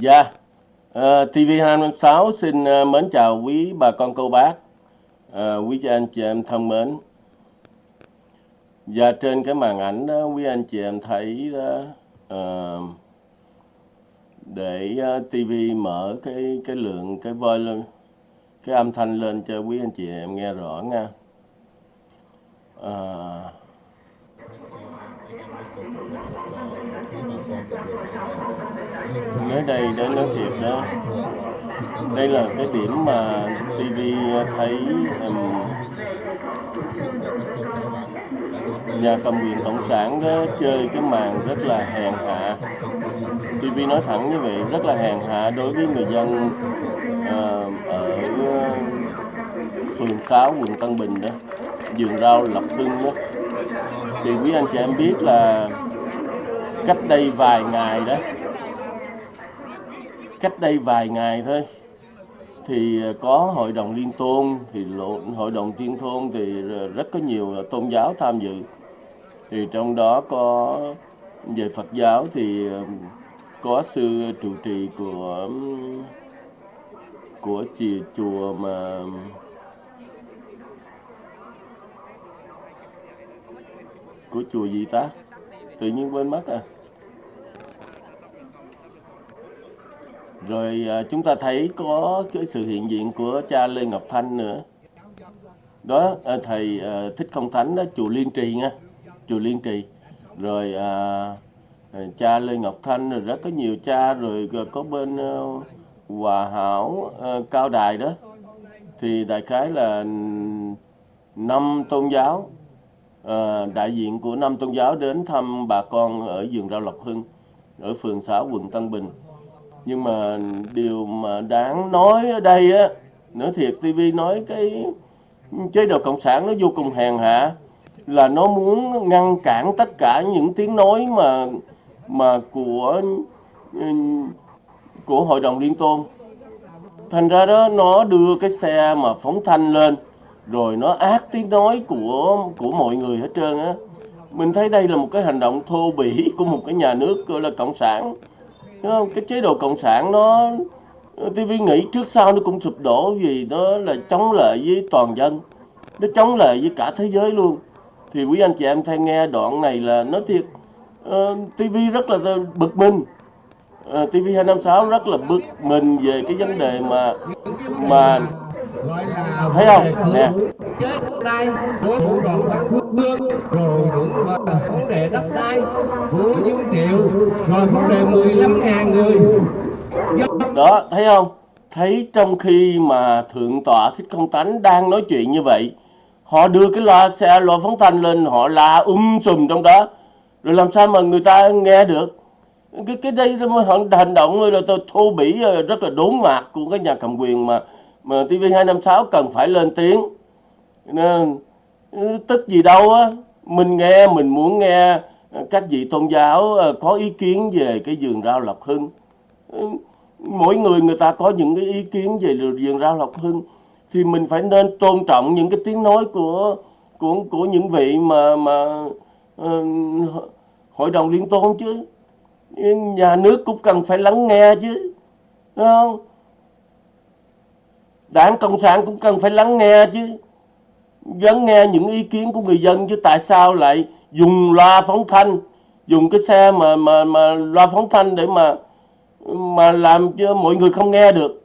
Dạ, ờ, TV256 xin uh, mến chào quý bà con cô bác, uh, quý anh chị em thân mến. Và trên cái màn ảnh đó, quý anh chị em thấy đó, uh, để uh, TV mở cái cái lượng cái volume, cái âm thanh lên cho quý anh chị em nghe rõ nha. Ờ, mới đây đến nói chuyện đó. Đây là cái điểm mà TV thấy um, nhà cầm quyền cộng sản đó chơi cái màn rất là hèn hạ. TV nói thẳng như vậy rất là hèn hạ đối với người dân uh, ở phường 6 quận Tân Bình đó vườn rau Lập Hưng đó. Thì quý anh chị em biết là cách đây vài ngày đó cách đây vài ngày thôi. Thì ờ, có hội đồng liên tôn, thì lộ- hội đồng liên thôn thì rất có nhiều ờ, tôn giáo tham dự. Thì trong đó có, về Phật giáo thì có sư trụ trì của của chùa chùa mà của chùa gì ta tự nhiên quên mất à. Rồi à, chúng ta thấy có cái sự hiện diện của cha Lê Ngọc Thanh nữa. Đó à, thầy à, thích công thánh đó chùa Liên Trì nha chùa Liên Trì. Rồi à, cha Lê Ngọc Thanh rồi rất có nhiều cha rồi có bên Hòa Hảo Cao Đài đó. Thì đại khái là năm tôn giáo à, đại diện của năm tôn giáo đến thăm bà con ở vườn rau Lộc Hưng ở phường 6 quận Tân Bình nhưng mà điều mà đáng nói ở đây á, nói thiệt TV nói cái chế độ cộng sản nó vô cùng hèn hạ, là nó muốn ngăn cản tất cả những tiếng nói mà mà của ừ, của hội đồng liên tôn. Thành ra đó, nó đưa cái xe mà phóng thanh lên, rồi nó ác tiếng nói của của mọi người hết trơn á. Mình thấy đây là một cái hành động thô bỉ của một cái nhà nước, gọi là cộng sản. Đúng không? cái chế độ cộng sản nó TV nghĩ trước sau nó cũng sụp đổ vì nó là chống lại với toàn dân nó chống lại với cả thế giới luôn thì quý anh chị em thay nghe đoạn này là nói thiệt ờ, uh, TV rất là bực mình uh, TV 256 rất là bực mình về cái vấn đề mà mà gọi là thấy không? Nè. Chết đai của thủ đoàn Bắc Phước Hương rồi mà vấn đề đất đai của Dương Triệu rồi vấn đề 15 ngàn người. Dân đó thấy không? Thấy trong khi mà thượng tọa thích công tánh đang nói chuyện như vậy họ đưa cái loa xe loa phóng thanh lên họ la um sùm trong đó. Rồi làm sao mà người ta nghe được? Cái cái đây là hành hành động là tôi thô bỉ rất là đốn mạc của cái nhà cầm quyền mà mà TV 256 cần phải lên tiếng. Nên ừ, tức gì đâu á mình nghe mình muốn nghe à, các vị tôn giáo à, có ý kiến về cái vườn rau lộc hưng. Ừ, mỗi người người ta có những cái ý kiến về vườn rau lộc hưng. Thì mình phải nên tôn trọng những cái tiếng nói của của của những vị mà mà uh, hội đồng liên tôn chứ. Nhà nước cũng cần phải lắng nghe chứ đúng không? Đảng cộng sản cũng cần phải lắng nghe chứ. Lắng nghe những ý kiến của người dân chứ tại sao lại dùng loa phóng thanh dùng cái xe mà mà mà loa phóng thanh để mà mà làm cho mọi người không nghe được.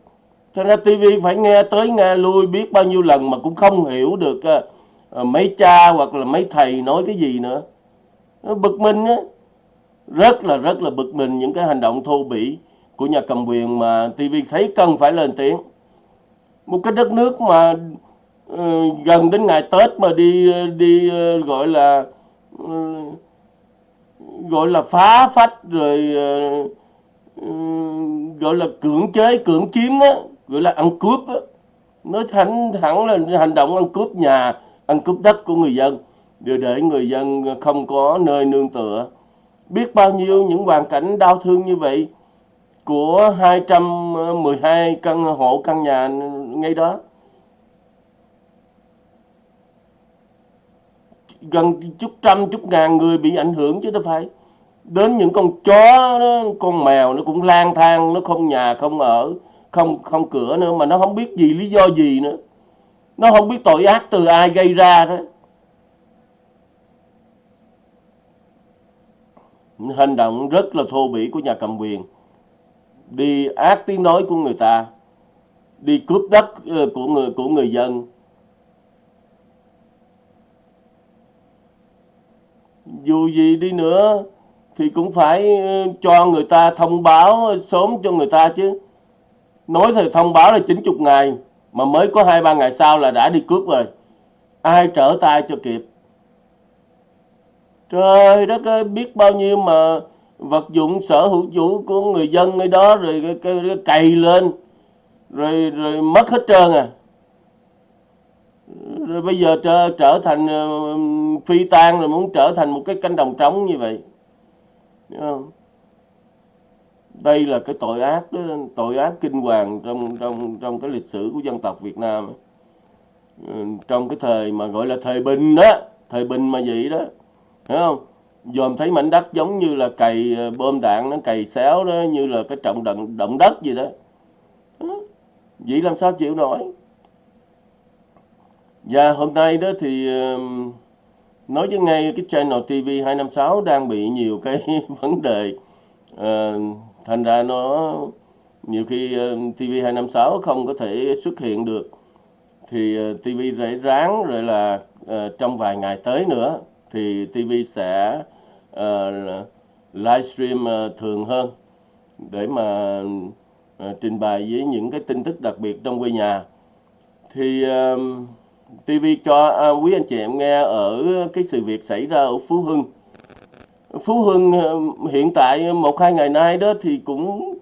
Cho nên TV phải nghe tới nghe lui biết bao nhiêu lần mà cũng không hiểu được uh, mấy cha hoặc là mấy thầy nói cái gì nữa. Nó bực mình á. Rất là rất là bực mình những cái hành động thô bỉ của nhà cầm quyền mà TV thấy cần phải lên tiếng một cái đất nước mà uh, gần đến ngày Tết mà đi ờ, đi uh, gọi là uh, gọi là phá phách rồi uh, uh, gọi là cưỡng chế cưỡng chiếm á gọi là ăn cướp á. Nói thẳng thẳng là hành động ăn cướp nhà ăn cướp đất của người dân để để người dân không có nơi nương tựa. Biết bao nhiêu những hoàn cảnh đau thương như vậy của 212 căn hộ căn nhà ngay đó. Gần chút trăm chút ngàn người bị ảnh hưởng chứ đâu phải. Đến những con chó đó, con mèo nó cũng lang thang nó không nhà không ở không không cửa nữa mà nó không biết gì lý do gì nữa. Nó không biết tội ác từ ai gây ra đó. Hành động rất là thô bỉ của nhà cầm quyền đi ác tiếng nói của người ta, đi cướp đất ờ, của người của người dân. Dù gì đi nữa thì cũng phải ờ, cho người ta thông báo sớm cho người ta chứ. Nói thì thông báo là 90 ngày, mà mới có hai ba ngày sau là đã đi cướp rồi. Ai trở tay cho kịp? Trời đất ơi, biết bao nhiêu mà vật dụng sở hữu chủ của người dân ở đó rồi cái, cái, cái cày lên rồi rồi mất hết trơn à. Rồi bây giờ trở, trở thành uh, phi tan rồi muốn trở thành một cái cánh đồng trống như vậy. Không? đây là cái tội ác đó, tội ác kinh hoàng trong trong trong cái lịch sử của dân tộc Việt Nam. Ừ, trong cái thời mà gọi là thời bình đó thời bình mà vậy đó. Hiểu không? Dòm thấy mảnh đất giống như là cày bơm bom đạn nó cày xéo đó, như là cái trọng động động đất gì đó. Vậy làm sao chịu nổi? Và hôm nay đó thì nói với ngay cái channel TV 256 đang bị nhiều cái vấn đề. Ờ, thành ra nó nhiều khi ờ, TV 256 không có thể xuất hiện được. Thì TV rải ráng rồi là trong vài ngày tới nữa thì TV sẽ Ờ, uh, livestream uh, ờ, thường hơn để mà uh, trình bày với những cái tin tức đặc biệt trong quê nhà. Thì uh, TV cho uh, quý anh chị em nghe ở cái sự việc xảy ra ở Phú Hưng. Phú Hưng uh, hiện tại một hai ngày nay đó thì cũng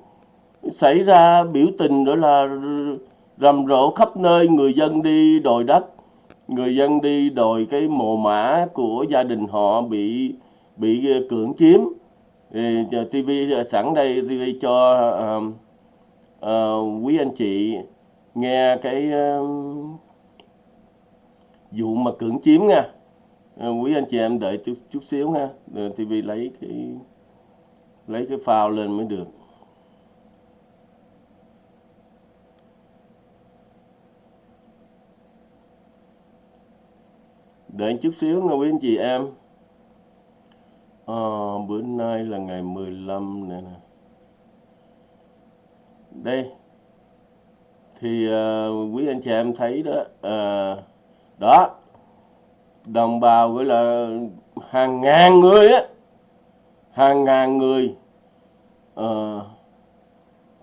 xảy ra biểu tình đó là rầm rộ khắp nơi người dân đi đòi đất người dân đi đòi cái mồ mã của gia đình họ bị bị ờ, cưỡng chiếm. Thì TV sẵn đây TV cho uh, uh, quý anh chị nghe cái uh, vụ mà cưỡng chiếm nha. Uh, quý anh chị em đợi chút chút xíu nha Rồi TV lấy cái lấy cái phao lên mới được. Đợi chút xíu nha quý anh chị em à, bữa nay là ngày 15 này nè. Đây. Thì uh, quý anh chị em thấy đó uh, đó. Đồng bào gọi là hàng ngàn người á. Hàng ngàn người. Uh,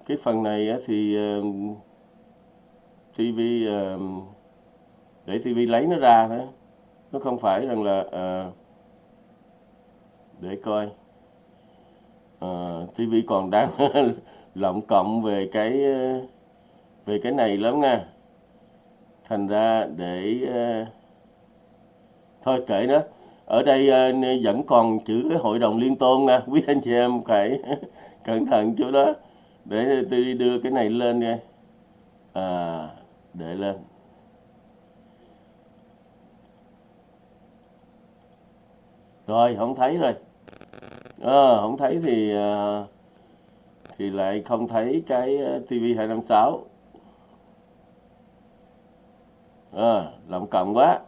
cái phần này á, thì uh, TV uh, để TV lấy nó ra đó nó không phải rằng là uh, để coi. Ờ, à, TV còn đang lộng cộng về cái ờ, về cái này lắm nha. Thành ra để uh, thôi kệ đó ở đây uh, vẫn còn chữ cái hội đồng liên tôn nha quý anh chị em phải cẩn thận chỗ đó. Để tôi đưa cái này lên nha. À, để lên. Rồi không thấy rồi à, không thấy thì ờ, thì lại không thấy cái TV 256 à, lộng cộng quá.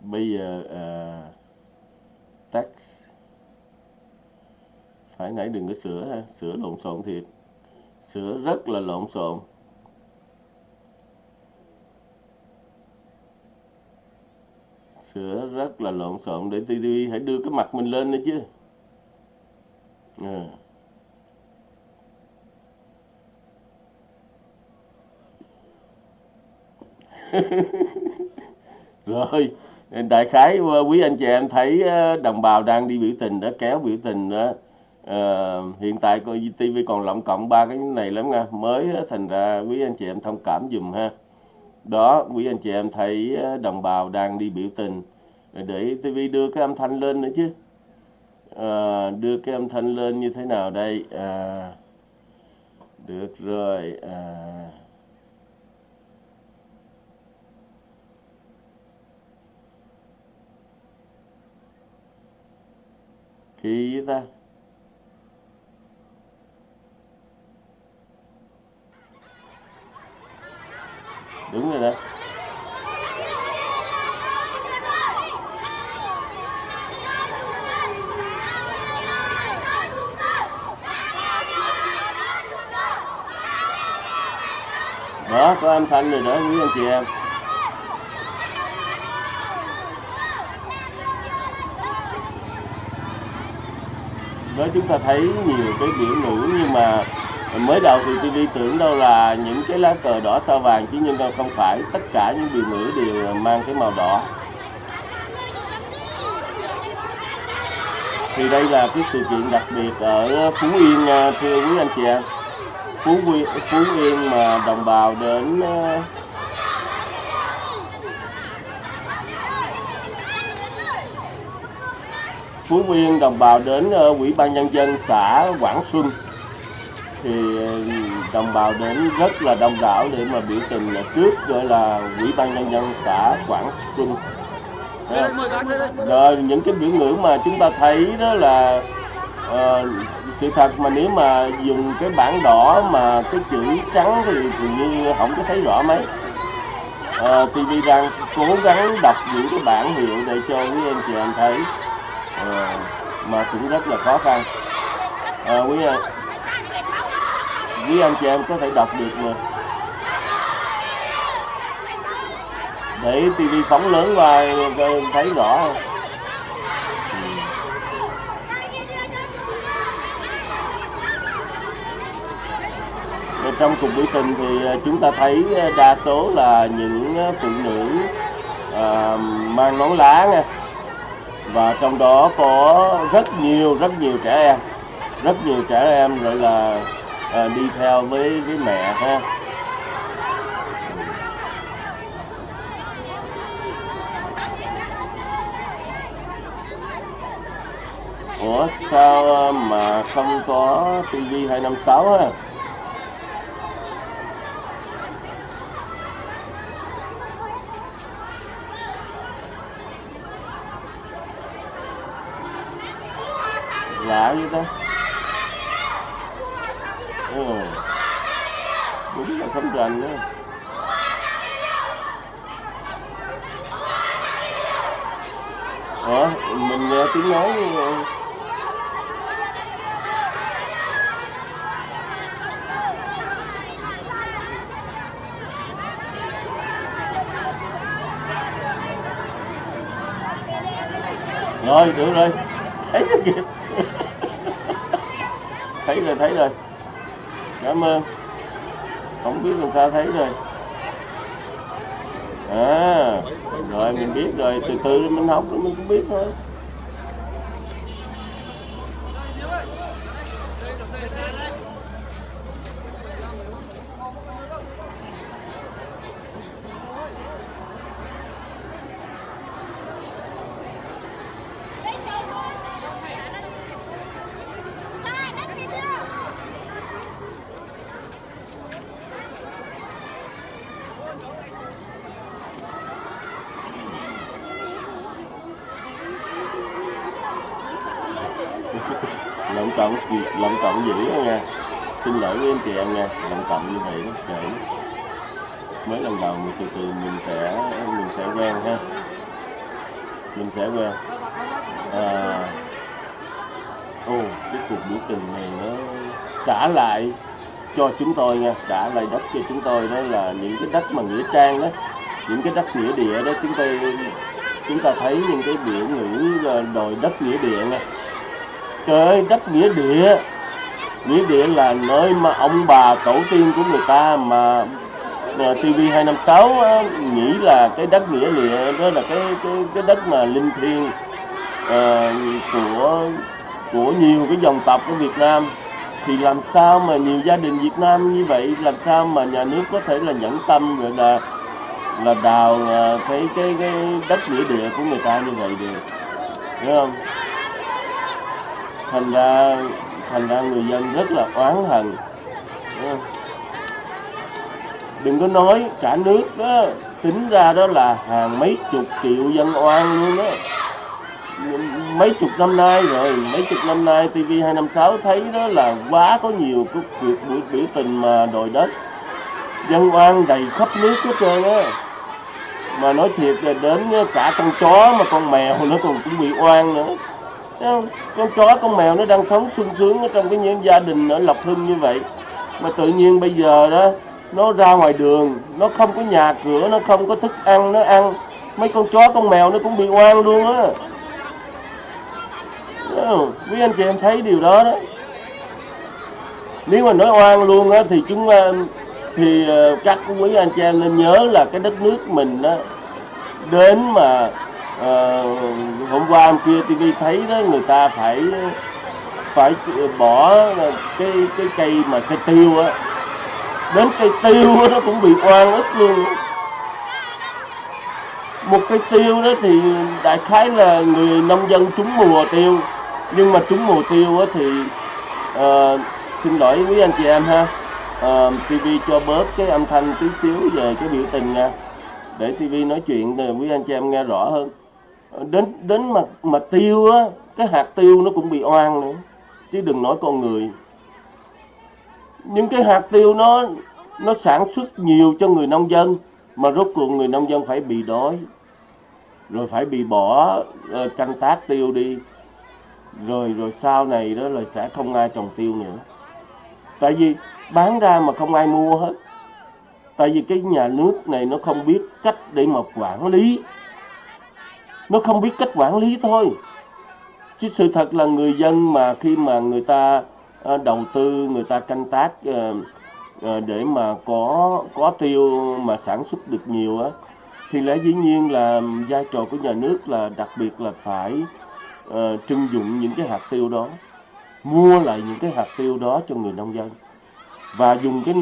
Bây giờ ờ, uh, text phải nãy đừng có sửa ha sửa lộn xộn thiệt. Sửa rất là lộn xộn. Sửa rất là lộn xộn. Để tivi hãy đưa cái mặt mình lên nữa chứ. À. rồi đại khái ờ, quý anh chị em thấy ờ, đồng bào đang đi biểu tình đã kéo biểu tình đó à, hiện tại coi TV còn lộng cộng ba cái này lắm nha. Mới thành ra quý anh chị em thông cảm dùm ha đó quý anh chị em thấy ờ, đồng bào đang đi biểu tình. Để TV đưa cái âm thanh lên nữa chứ. À, đưa cái âm thanh lên như thế nào đây? À, được rồi à, ký ta. Đúng rồi đó đó, có âm thanh rồi đó, quý anh chị em. Đó, chúng ta thấy nhiều cái biểu ngữ nhưng mà mới đầu thì TV tưởng đâu là những cái lá cờ đỏ sao vàng chứ nhưng đâu không phải. Tất cả những biểu ngữ đều mang cái màu đỏ. Thì đây là cái sự kiện đặc biệt ở Phú Yên à, thưa quý anh chị em Phú Yên, Phú Yên mà đồng bào đến à, Phú Yên đồng bào đến à, Ủy ban nhân dân xã Quảng Xuân thì ờ, đồng bào đến rất là đông đảo để mà biểu tình là trước gọi là Ủy ban nhân dân xã Quảng không? rồi những cái biểu ngữ mà chúng ta thấy đó là ờ, sự thật mà nếu mà dùng cái bảng đỏ mà cái chữ trắng thì dường như không có thấy rõ mấy. Ờ, TV đang cố gắng đọc những cái bản hiệu để cho quý anh chị em thấy Ờ, mà cũng rất là khó khăn. Ờ, quý anh với anh chị em có thể đọc được mà để TV phóng lớn qua thấy rõ không? Trong cuộc biểu tình thì à, chúng ta thấy à, đa số là những à, phụ nữ à, mang nón lá nha và trong đó có rất nhiều rất nhiều trẻ em rất nhiều trẻ em gọi là à, đi theo với với mẹ ha Ủa sao ờ, mà không có TV 256 á? Lạ vậy ta? Đúng nữa. Ủa, mình nghe tiếng nói nhưng- rồi được rồi. Thấy rồi kìa? Thấy rồi thấy rồi. Cảm ơn không biết làm sao thấy rồi. À rồi mình biết rồi, từ từ mình học rồi mình cũng biết thôi lộng cộng lộng cộng dữ đó nha xin lỗi với anh chị em nha lộng cộng như vậy nó trễ mới lần đầu mình từ từ mình sẽ mình sẽ quen ha về à, ô cái cuộc biểu tình này nó trả lại cho chúng tôi nha trả lại đất cho chúng tôi đó là những cái đất mà nghĩa trang đó những cái đất nghĩa địa đó chúng tôi chúng ta thấy những cái biểu ngữ à, đòi đất nghĩa địa nha trời ơi đất nghĩa địa nghĩa địa là nơi mà ông bà tổ tiên của người ta mà TV 256 á, nghĩ là cái đất nghĩa địa đó là cái cái cái đất mà linh thiêng à, của của nhiều cái dòng tộc của Việt Nam thì làm sao mà nhiều gia đình Việt Nam như vậy làm sao mà nhà nước có thể là nhẫn tâm rồi là là đào ờ, cái cái cái đất nghĩa địa của người ta như vậy được hiểu không thành ra thành ra người dân rất là oán hận Hiểu không? Đừng có nói cả nước đó. Tính ra đó là hàng mấy chục triệu dân oan luôn đó. Mấy chục năm nay rồi, mấy chục năm nay TV 256 thấy đó là quá có nhiều cái việc buổi biểu tình mà đòi đất. Dân oan đầy khắp nước hết trơn á. Mà nói thiệt là đến cả con chó mà con mèo nó còn cũng bị oan nữa. Con chó, con mèo nó đang sống sung sướng ở trong cái những gia đình ở Lộc Hưng như vậy. Mà tự nhiên bây giờ đó nó ra ngoài đường nó không có nhà cửa nó không có thức ăn nó ăn. Mấy con chó con mèo nó cũng bị oan luôn á. Quý anh chị em thấy điều đó đó. Nếu mà nói oan luôn á thì chúng ờ, thì chắc các quý anh chị em nên nhớ là cái đất nước mình đó đến mà ờ, hôm qua hôm kia tivi thấy đó người ta phải phải ờ, bỏ cái cái cây mà cây tiêu á đến cây tiêu nó cũng bị oan ức luôn. Một cây tiêu đó thì đại khái là người nông dân trúng mùa tiêu. Nhưng mà trúng mùa tiêu thì ờ, xin lỗi quý anh chị em ha. Ờ, TV cho bớt cái âm thanh tí xíu về cái biểu tình nha. Để TV nói chuyện để quý anh chị em nghe rõ hơn. Ờ, đến đến mà mà tiêu á cái hạt tiêu nó cũng bị oan nữa. Chứ đừng nói con người những cái hạt tiêu nó nó sản xuất nhiều cho người nông dân mà rốt cuộc người nông dân phải bị đói. Rồi phải bị bỏ uh, canh tác tiêu đi. Rồi rồi sau này đó là sẽ không ai trồng tiêu nữa. Tại vì bán ra mà không ai mua hết. Tại vì cái nhà nước này nó không biết cách để mà quản lý. Nó không biết cách quản lý thôi. Chứ sự thật là người dân mà khi mà người ta Ờ, đầu tư người ta canh tác ờ, ờ, để mà có có tiêu mà sản xuất được nhiều á, thì lẽ dĩ nhiên là vai trò của nhà nước là đặc biệt là phải trưng dụng những cái hạt tiêu đó, mua lại những cái hạt tiêu đó cho người nông dân. Và dùng cái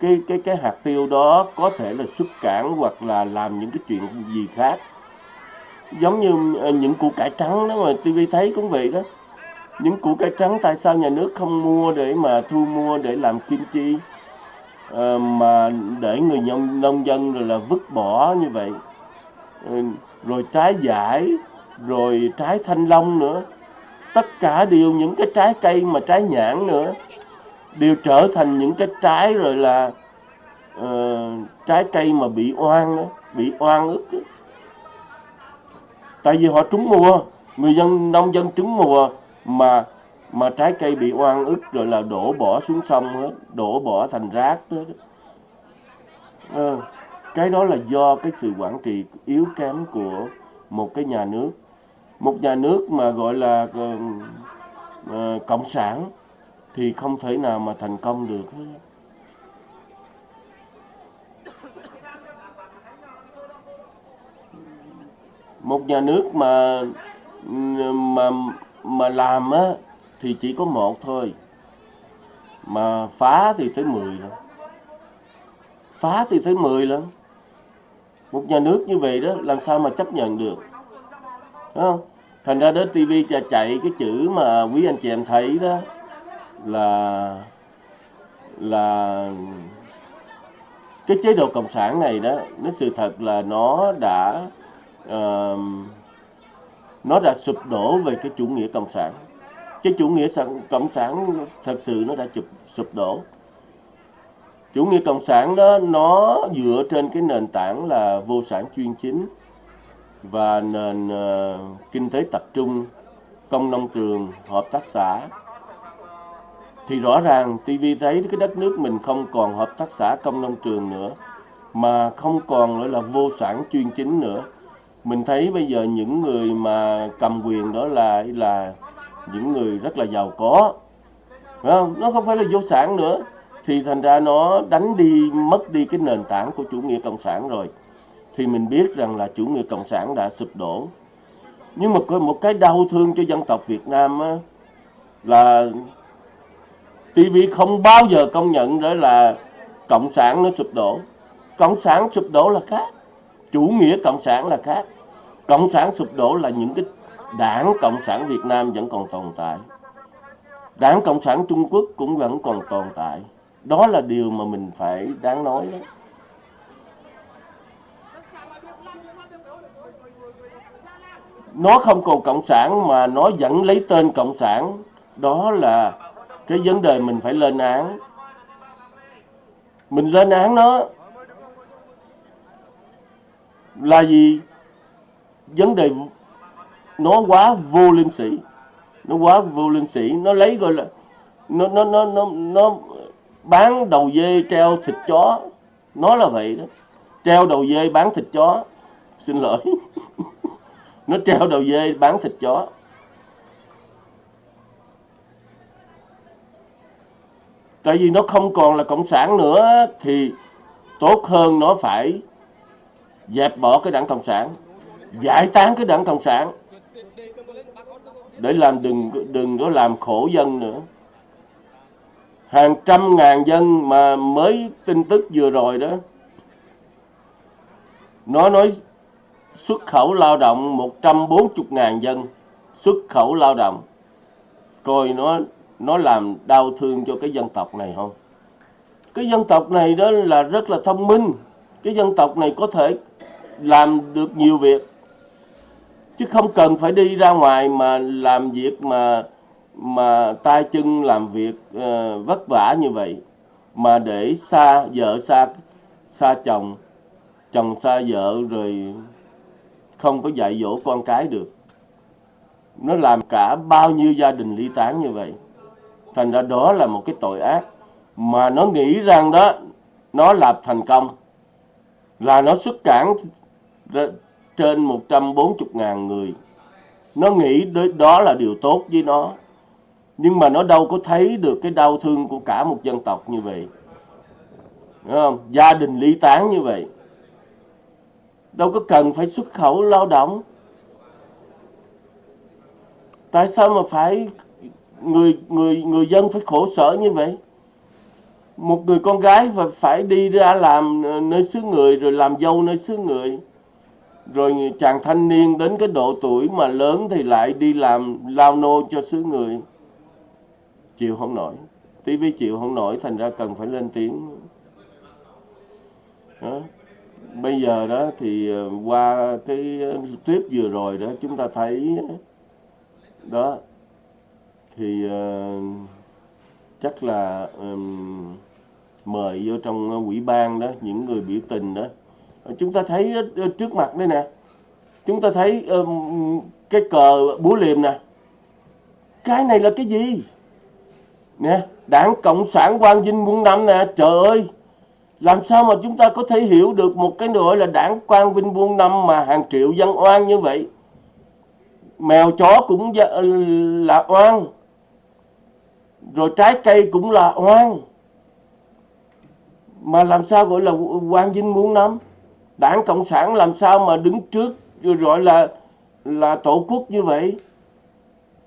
cái cái cái hạt tiêu đó có thể là xuất cảng hoặc là làm những cái chuyện gì khác. Giống như những củ cải trắng đó mà TV thấy cũng vậy đó những củ cải trắng tại sao nhà nước không mua để mà thu mua để làm kim chi? À, mà để người nông nông dân rồi là vứt bỏ như vậy. Ừ, rồi trái giải rồi trái thanh long nữa. Tất cả đều những cái trái cây mà trái nhãn nữa. Đều trở thành những cái trái rồi là uh, trái cây mà bị oan đó, bị oan ức đó. tại vì họ trúng mùa người dân nông dân trúng mùa mà mà trái cây bị oan ức rồi là đổ bỏ xuống sông hết đổ bỏ thành rác hết à, cái đó là do cái sự quản trị yếu kém của một cái nhà nước một nhà nước mà gọi là uh, cộng sản thì không thể nào mà thành công được hết. một nhà nước mà mà mà làm á thì chỉ có một thôi. Mà phá thì tới 10 rồi phá thì tới 10 lần một nhà nước như vậy đó làm sao mà chấp nhận được? Đúng không? Thành ra đó TV chạy cái chữ mà quý anh chị em thấy đó là là cái chế độ cộng sản này đó nó sự thật là nó đã uh, nó đã sụp đổ về cái chủ nghĩa cộng sản. Cái chủ nghĩa sản, cộng sản thật sự nó đã sụp sụp đổ. Chủ nghĩa cộng sản đó nó dựa trên cái nền tảng là vô sản chuyên chính và nền uh, kinh tế tập trung công nông trường hợp tác xã. Thì rõ ràng TV thấy cái đất nước mình không còn hợp tác xã công nông trường nữa mà không còn nữa là vô sản chuyên chính nữa mình thấy bây giờ những người mà cầm quyền đó là là những người rất là giàu có. Phải không? Nó không phải là vô sản nữa. Thì thành ra nó đánh đi mất đi cái nền tảng của chủ nghĩa cộng sản rồi. Thì mình biết rằng là chủ nghĩa cộng sản đã sụp đổ. Nhưng mà có một cái đau thương cho dân tộc Việt Nam á, là TV không bao giờ công nhận đó là cộng sản nó sụp đổ. Cộng sản sụp đổ là khác. Chủ nghĩa cộng sản là khác cộng sản sụp đổ là những cái đảng cộng sản Việt Nam vẫn còn tồn tại. Đảng cộng sản Trung Quốc cũng vẫn còn tồn tại. Đó là điều mà mình phải đáng nói đó. Nó không còn cộng sản mà nó vẫn lấy tên cộng sản. Đó là cái vấn đề mình phải lên án. Mình lên án nó là gì? Vấn đề nó quá vô liêm sĩ nó quá vô liêm sĩ nó lấy gọi là nó nó nó nó nó bán đầu dê treo thịt chó. Nó là vậy đó. Treo đầu dê bán thịt chó. Xin lỗi. Nó treo đầu dê bán thịt chó. Tại vì nó không còn là cộng sản nữa thì tốt hơn nó phải dẹp bỏ cái đảng cộng sản giải tán cái đảng cộng sản, để làm đừng đừng có làm khổ dân nữa. Hàng trăm ngàn dân mà mới tin tức vừa rồi đó, nó nói xuất khẩu lao động 140 ngàn dân, xuất khẩu lao động. Coi nó nó làm đau thương cho cái dân tộc này không? Cái dân tộc này đó là rất là thông minh. Cái dân tộc này có thể làm được nhiều việc chứ không cần phải đi ra ngoài mà làm việc mà mà tay chân làm việc uh, vất vả như vậy. Mà để xa vợ xa xa chồng chồng xa vợ rồi không có dạy dỗ con cái được. Nó làm cả bao nhiêu gia đình ly tán như vậy. Thành ra đó là một cái tội ác. Mà nó nghĩ rằng đó nó làm thành công. Là nó xuất cản trên 140 ngàn người. Nó nghĩ đó là điều tốt với nó. Nhưng mà nó đâu có thấy được cái đau thương của cả một dân tộc như vậy. Đúng không? gia đình ly tán như vậy. Đâu có cần phải xuất khẩu lao động. Tại sao mà phải người người người dân phải khổ sở như vậy? Một người con gái phải phải đi ra làm nơi xứ người, rồi làm dâu nơi xứ người rồi chàng thanh niên đến cái độ tuổi mà lớn thì lại đi làm lao nô cho xứ người. Chịu không nổi. TV chịu không nổi thành ra cần phải lên tiếng. Đó. bây giờ đó thì ờ, qua cái ờ, clip vừa rồi đó chúng ta thấy đó thì uh, chắc là um, mời vô trong quỹ ban đó những người biểu tình đó chúng ta thấy ờ, trước mặt đây nè. Chúng ta thấy um, cái cờ búa liềm nè. Cái này là cái gì? Nè đảng cộng sản quang vinh muôn năm nè. Trời ơi làm sao mà chúng ta có thể hiểu được một cái gọi là đảng quang vinh muôn năm mà hàng triệu dân oan như vậy? Mèo chó cũng dạ, ờ, là oan. Rồi trái cây cũng là oan. Mà làm sao gọi là quang vinh muôn năm? Đảng cộng sản làm sao mà đứng trước gọi là là tổ quốc như vậy?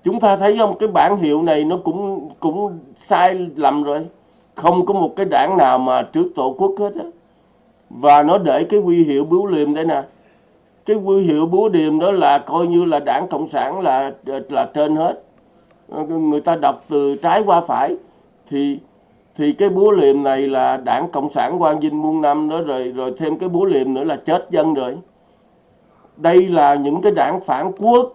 Chúng ta thấy không? Cái bản hiệu này nó cũng cũng sai lầm rồi. Không có một cái đảng nào mà trước tổ quốc hết á. Và nó để cái huy hiệu búa liềm đây nè. Cái huy hiệu búa liềm đó là coi như là đảng cộng sản là là trên hết. Người ta đọc từ trái qua phải. Thì thì cái búa liềm này là đảng cộng sản quang vinh muôn năm đó rồi rồi thêm cái búa liềm nữa là chết dân rồi đây là những cái đảng phản quốc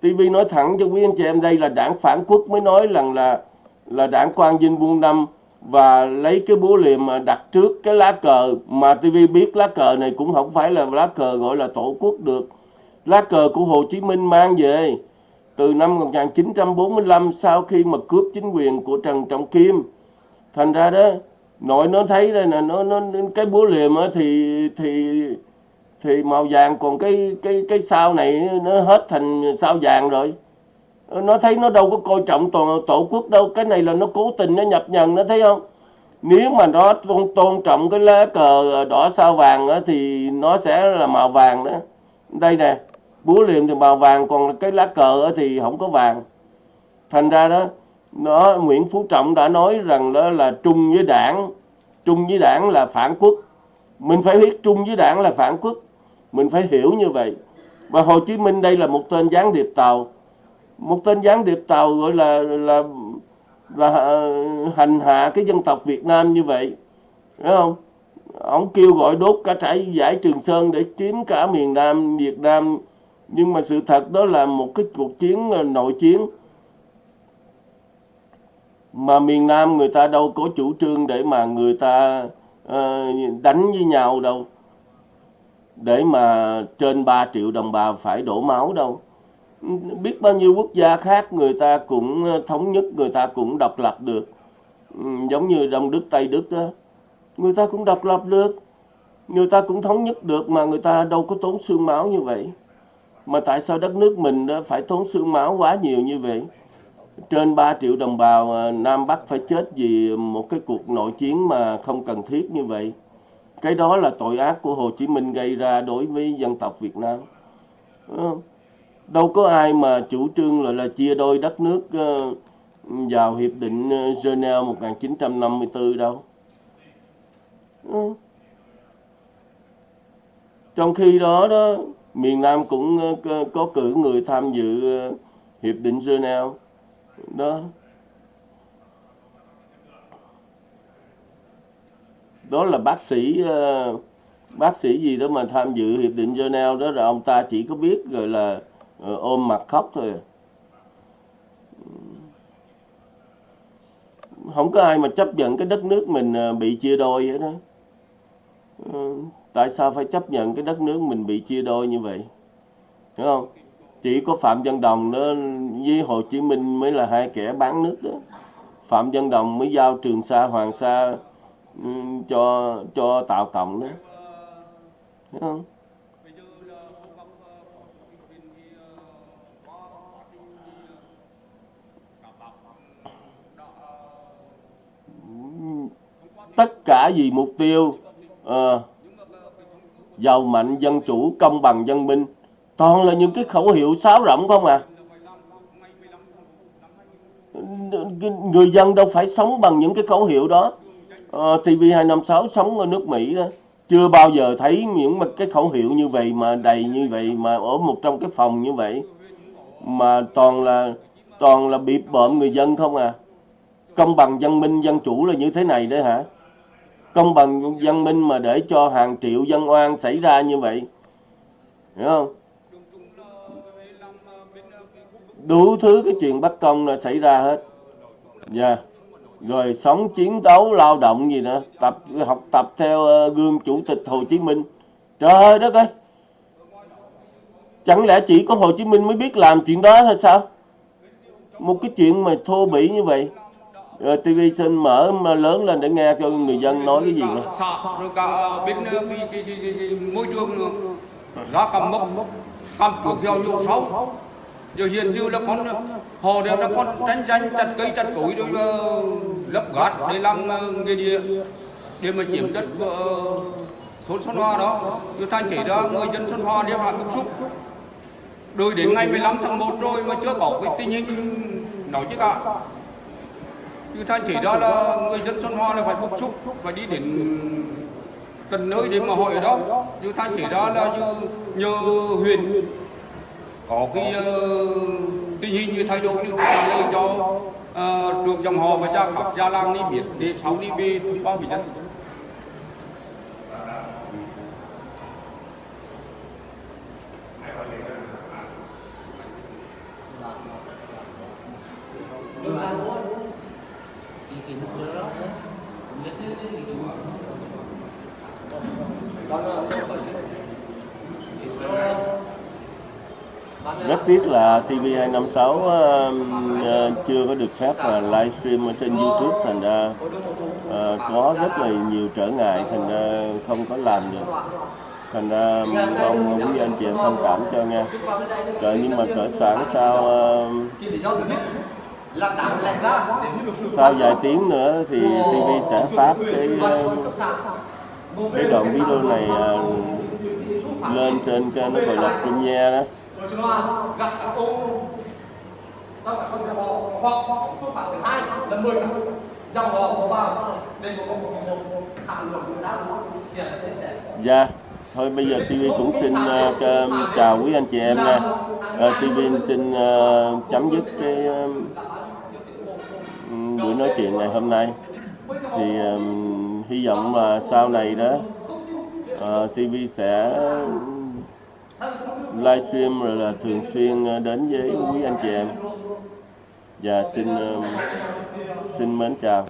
TV nói thẳng cho quý anh chị em, đây là đảng phản quốc mới nói rằng là là đảng Quang Vinh Buôn Năm và lấy cái búa liềm mà đặt trước cái lá cờ mà TV biết lá cờ này cũng không phải là lá cờ gọi là tổ quốc được. Lá cờ của Hồ Chí Minh mang về từ năm 1945 sau khi mà cướp chính quyền của Trần Trọng Kim. Thành ra đó nội nó thấy đây là nó nó cái búa liềm á thì thì thì màu vàng còn cái cái cái sao này nó hết thành sao vàng rồi. Ờ, nó thấy nó đâu có coi trọng toàn tổ quốc đâu cái này là nó cố tình nó nhập nhằng nó thấy không? Nếu mà nó tôn, tôn trọng cái lá cờ đỏ sao vàng đó, thì nó sẽ là màu vàng đó. Đây nè búa liềm thì màu vàng còn cái lá cờ thì không có vàng. Thành ra đó nó Nguyễn Phú Trọng đã nói rằng đó là trung với đảng. Trung với đảng là phản quốc. Mình phải biết trung với đảng là phản quốc. Mình phải hiểu như vậy. Và Hồ Chí Minh đây là một tên gián điệp tàu. Một tên gián điệp tàu gọi là là là à, hành hạ cái dân tộc Việt Nam như vậy. Đúng không? Ông kêu gọi đốt cả trải giải Trường Sơn để chiếm cả miền Nam Việt Nam. Nhưng mà sự thật đó là một cái cuộc chiến à, nội chiến mà miền Nam người ta đâu có chủ trương để mà người ta uh, đánh với nhau đâu. Để mà trên 3 triệu đồng bào phải đổ máu đâu. Biết bao nhiêu quốc gia khác người ta cũng ờ, thống nhất người ta cũng độc lập được. Ừ, giống như Đông Đức Tây Đức đó. Người ta cũng độc lập được. Người ta cũng thống nhất được mà người ta đâu có tốn xương máu như vậy. Mà tại sao đất nước mình ờ, phải tốn xương máu quá nhiều như vậy? Trên 3 triệu đồng bào à, Nam Bắc phải chết vì một cái cuộc nội chiến mà không cần thiết như vậy. Cái đó là tội ác của Hồ Chí Minh gây ra đối với dân tộc Việt Nam. Ờ, đâu có ai mà chủ trương là là chia đôi đất nước ờ, vào hiệp định ờ, Geneva 1954 đâu. Trong khi đó đó, miền Nam cũng có- cử người tham dự hiệp định Geneva đó. Đó là bác sĩ ờ, bác sĩ gì đó mà tham dự hiệp định Geneva đó là ông ta chỉ có biết rồi là ờ, ôm mặt khóc thôi à. không có ai mà chấp nhận cái đất nước mình ờ, bị chia đôi hết đó tại sao phải chấp nhận cái đất nước mình bị chia đôi như vậy? Hiểu không? Chỉ có phạm văn đồng đó với hồ chí minh mới là hai kẻ bán nước đó. Phạm văn đồng mới giao trường sa hoàng sa ừ, cho cho tạo cộng đó. Hiểu không? Tất cả vì mục tiêu ờ, giàu mạnh dân chủ công bằng dân minh toàn là những cái khẩu hiệu sáo rỗng không à? Người dân đâu phải sống bằng những cái khẩu hiệu đó. Ờ, à, TV256 sống ở nước Mỹ đó. Chưa bao giờ thấy những mà cái khẩu hiệu như vậy mà đầy như vậy mà ở một trong cái phòng như vậy. Mà toàn là toàn là bịp bợm người dân không à? Công bằng dân minh dân chủ là như thế này đấy hả? Công bằng dân minh mà để cho hàng triệu dân oan xảy ra như vậy. Hiểu không? Đủ thứ cái chuyện bất công là xảy ra hết dạ rồi sống chiến đấu lao động gì nữa tập học tập theo ờ, gương chủ tịch Hồ Chí Minh trời đất ơi chẳng lẽ chỉ có Hồ Chí Minh mới biết làm chuyện đó hay sao một cái chuyện mà thô bỉ như vậy ờ, rồi TV xin mở mà lớn lên để nghe cho người dân nói cái gì nữa. cả rồi cả ờ, bên cái, cái, cái, cái, cái môi trường nữa. ra cầm mốc cầm chuột theo vô xấu giờ hiện giờ là con, họ đều là con tranh danh chặt cây, chặt cối rồi là lấp gạt để làm ờ, nghề địa. Để mà chiếm đất của ờ, thôn Xuân Hoa đó giờ thành chỉ ra, người dân Xuân Hoa đều là bức xúc rồi đến ngày 15 tháng 1 rồi mà chưa có cái tình hình nói chứ cả. Như thanh chỉ đó là người dân Xuân Hoa là phải bức xúc và đi đến tận nơi để mà hỏi ở đó. Như thanh chỉ đó là như nhờ huyền có cái ờ, uh, tình hình như thay đổi như trả lời cho uh, được dòng họ và cha các gia làng đi biết để sau đi về thông qua với dân Rất TV256 ờ, ờ, chưa có được phép là livestream ở trên YouTube thành ra ờ, có rất là nhiều trở ngại thành ra không có làm được. Thành ra mong quý anh chị em thông cảm cho nha. Rồi nhưng mà cỡ sáng sau ờ, sau vài tiếng nữa thì TV sẽ phát cái cái đoạn video này lên trên kênh nó gọi là Premiere đó. Rồi xin lỗi, gặp các ông các bạn con họ hoặc phương pháp thứ hai là mời các dòng họ vào đây có một một một thảo luận đã đúng tiền để Dạ, thôi bây giờ TV cũng xin cho- chào quý anh chị em nha. Ờ, TV xin ờ, chấm dứt cái ừm, buổi nói chuyện ngày hôm nay. Thì ừm, hy vọng là sau này đó ờ, TV sẽ livestream rồi là thường xuyên ờ, đến với quý anh chị em. Và xin xin mến chào.